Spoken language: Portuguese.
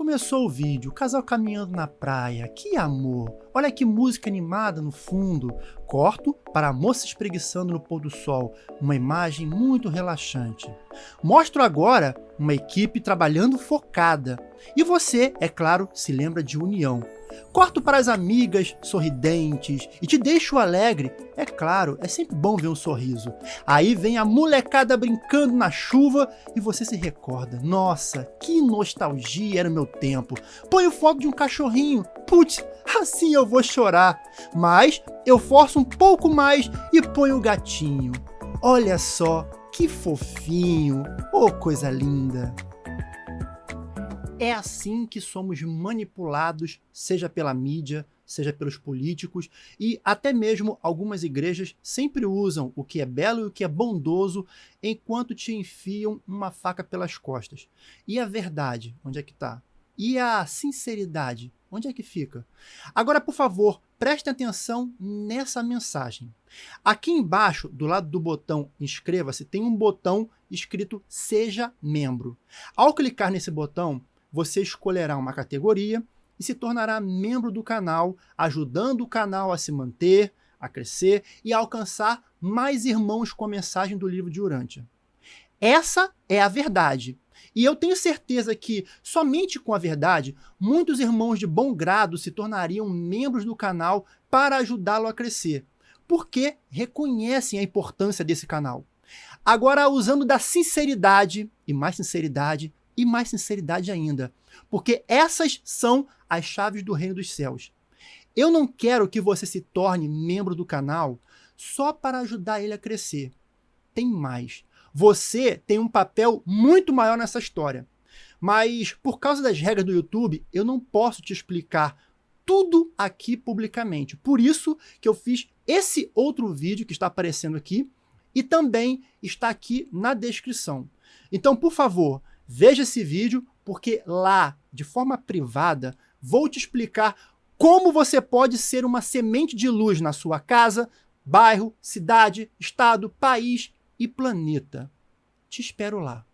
Começou o vídeo, o casal caminhando na praia, que amor! Olha que música animada no fundo. Corto para a moça espreguiçando no pôr do sol, uma imagem muito relaxante. Mostro agora uma equipe trabalhando focada. E você, é claro, se lembra de união. Corto para as amigas sorridentes e te deixo alegre. É claro, é sempre bom ver um sorriso. Aí vem a molecada brincando na chuva e você se recorda. Nossa, que nostalgia era o meu tempo. Põe o foto de um cachorrinho. Putz, assim eu vou chorar. Mas eu forço um pouco mais e ponho o gatinho. Olha só, que fofinho. Oh, coisa linda. É assim que somos manipulados, seja pela mídia, seja pelos políticos, e até mesmo algumas igrejas sempre usam o que é belo e o que é bondoso enquanto te enfiam uma faca pelas costas. E a verdade, onde é que está? E a sinceridade, onde é que fica? Agora, por favor, preste atenção nessa mensagem. Aqui embaixo, do lado do botão inscreva-se, tem um botão escrito seja membro. Ao clicar nesse botão, você escolherá uma categoria e se tornará membro do canal, ajudando o canal a se manter, a crescer e a alcançar mais irmãos com a mensagem do livro de Urântia. Essa é a verdade. E eu tenho certeza que, somente com a verdade, muitos irmãos de bom grado se tornariam membros do canal para ajudá-lo a crescer, porque reconhecem a importância desse canal. Agora, usando da sinceridade, e mais sinceridade, e mais sinceridade ainda, porque essas são as chaves do reino dos céus. Eu não quero que você se torne membro do canal só para ajudar ele a crescer. Tem mais. Você tem um papel muito maior nessa história. Mas por causa das regras do YouTube, eu não posso te explicar tudo aqui publicamente. Por isso que eu fiz esse outro vídeo que está aparecendo aqui e também está aqui na descrição. Então, por favor, Veja esse vídeo, porque lá, de forma privada, vou te explicar como você pode ser uma semente de luz na sua casa, bairro, cidade, estado, país e planeta. Te espero lá.